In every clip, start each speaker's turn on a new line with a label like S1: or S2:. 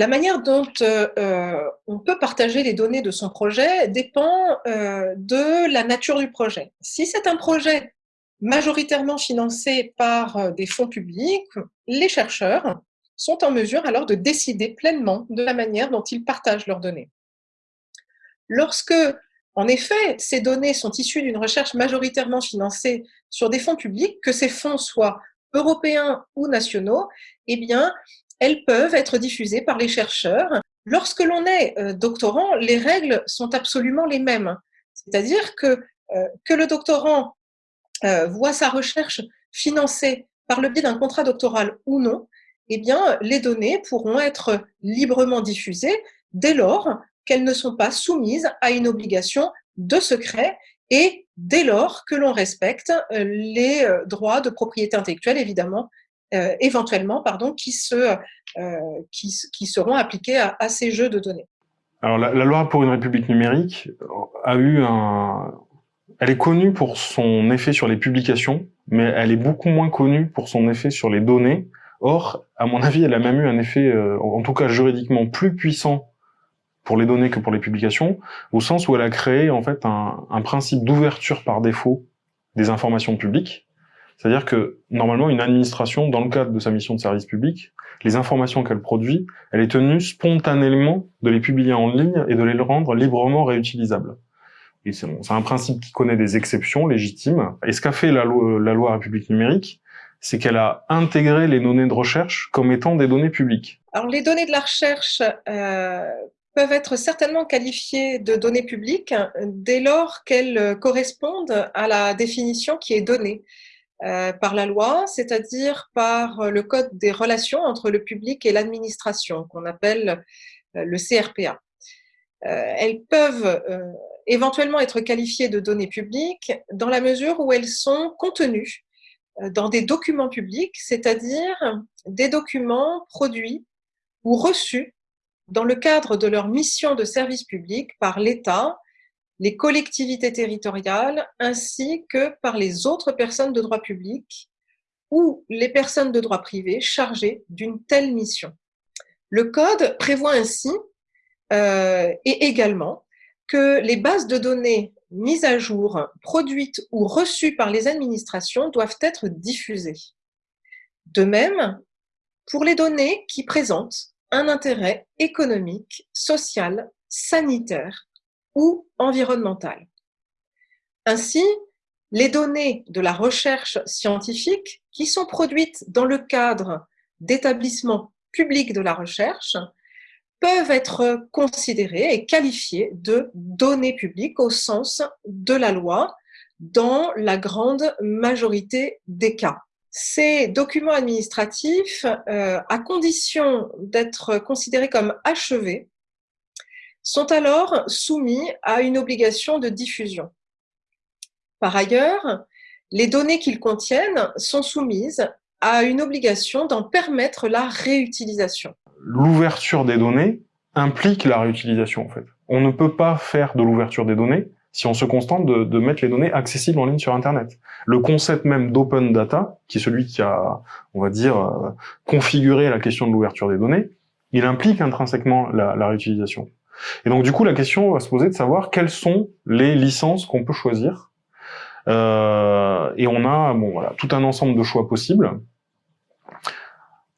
S1: La manière dont euh, on peut partager les données de son projet dépend euh, de la nature du projet. Si c'est un projet majoritairement financé par euh, des fonds publics, les chercheurs sont en mesure alors de décider pleinement de la manière dont ils partagent leurs données. Lorsque, en effet, ces données sont issues d'une recherche majoritairement financée sur des fonds publics, que ces fonds soient européens ou nationaux, eh bien, elles peuvent être diffusées par les chercheurs. Lorsque l'on est euh, doctorant, les règles sont absolument les mêmes. C'est-à-dire que, euh, que le doctorant euh, voit sa recherche financée par le biais d'un contrat doctoral ou non, eh bien, les données pourront être librement diffusées dès lors qu'elles ne sont pas soumises à une obligation de secret et dès lors que l'on respecte les droits de propriété intellectuelle, évidemment, euh, éventuellement, pardon, qui, se, euh, qui, seront appliqués à, ces jeux de données.
S2: Alors la, loi pour une république numérique a eu un... Elle est connue pour son effet sur les publications, mais elle est beaucoup moins connue pour son effet sur les données. Or, à mon avis, elle a même eu un effet, euh, en tout cas juridiquement, plus puissant pour les données que pour les publications, au sens où elle a créé en fait un principe d'ouverture par défaut des informations publiques, c'est-à-dire que normalement, une administration, dans le cadre de sa mission de service public, les informations qu'elle produit, elle est tenue spontanément de les publier en ligne et de les rendre librement réutilisables. C'est un principe qui connaît des exceptions légitimes. Et ce qu'a fait la loi, la loi République numérique, c'est qu'elle a intégré les données de recherche comme étant des données publiques.
S1: Alors les données de la recherche euh, peuvent être certainement qualifiées de données publiques dès lors qu'elles correspondent à la définition qui est donnée. Euh, par la loi, c'est-à-dire par le code des relations entre le public et l'administration, qu'on appelle euh, le CRPA. Euh, elles peuvent éventuellement être qualifiées de données publiques dans la mesure où elles sont contenues dans des documents publics, c'est-à-dire des documents produits ou reçus dans le cadre de leur mission de service public par l'État, les collectivités territoriales ainsi que par les autres personnes de droit public ou les personnes de droit privé chargées d'une telle mission. Le Code prévoit ainsi euh, et également que les bases de données mises à jour, produites ou reçues par les administrations doivent être diffusées. De même, pour les données qui présentent un intérêt économique, social, sanitaire ou environnementale. Ainsi, les données de la recherche scientifique qui sont produites dans le cadre d'établissements publics de la recherche peuvent être considérées et qualifiées de données publiques au sens de la loi dans la grande majorité des cas. Ces documents administratifs, euh, à condition d'être considérés comme achevés, sont alors soumis à une obligation de diffusion. Par ailleurs, les données qu'ils contiennent sont soumises à une obligation d'en permettre la réutilisation.
S2: L'ouverture des données implique la réutilisation en fait. On ne peut pas faire de l'ouverture des données si on se contente de, mettre les données accessibles en ligne sur Internet. Le concept même d'open data, qui est celui qui a, on va dire, euh, configuré la question de l'ouverture des données, il implique intrinsèquement la réutilisation. Et donc du coup, la question va se poser de savoir quelles sont les licences qu'on peut choisir. Euh, et on a bon, voilà, tout un ensemble de choix possibles.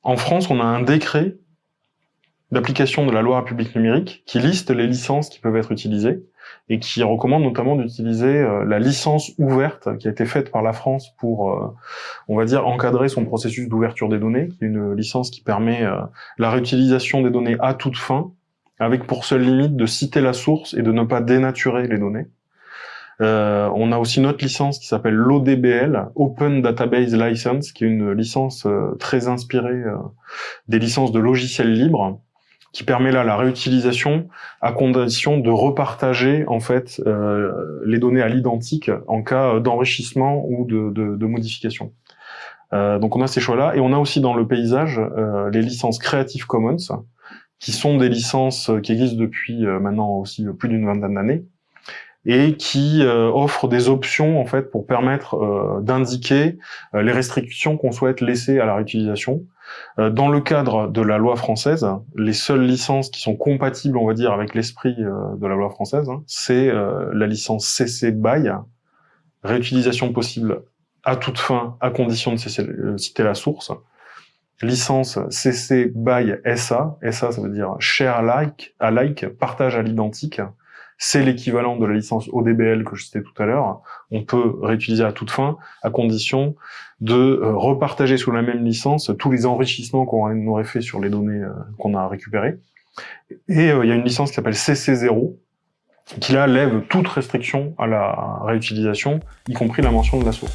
S2: En France, on a un décret d'application de la loi République numérique qui liste les licences qui peuvent être utilisées et qui recommande notamment d'utiliser euh, la licence ouverte qui a été faite par la France pour, euh, on va dire, encadrer son processus d'ouverture des données, une licence qui permet euh, la réutilisation des données à toute fin, avec pour seule limite de citer la source et de ne pas dénaturer les données. Euh, on a aussi notre licence qui s'appelle l'ODBL, Open Database License, qui est une licence euh, très inspirée euh, des licences de logiciels libres, qui permet là la réutilisation à condition de repartager en fait les données à l'identique en cas d'enrichissement ou de, de, de modification. donc on a ces choix-là et on a aussi dans le paysage les licences Creative Commons, qui sont des licences euh, qui existent depuis euh, maintenant aussi plus d'une vingtaine d'années, et qui euh, offre des options en fait pour permettre euh, d'indiquer euh, les restrictions qu'on souhaite laisser à la réutilisation. dans le cadre de la loi française, les seules licences qui sont compatibles, on va dire, avec l'esprit de la loi française, hein, c'est la licence CC BY, réutilisation possible à toute fin, à condition de citer la source. Licence CC BY SA, SA ça veut dire share alike, alike, partage à l'identique, c'est l'équivalent de la licence ODBL que je citais tout à l'heure. On peut réutiliser à toute fin, à condition de euh, repartager sous la même licence tous les enrichissements qu'on aurait fait sur les données euh, qu'on a récupérées. Et euh, il y a une licence qui s'appelle CC0, qui là lève toute restriction à la réutilisation, y compris la mention de la source.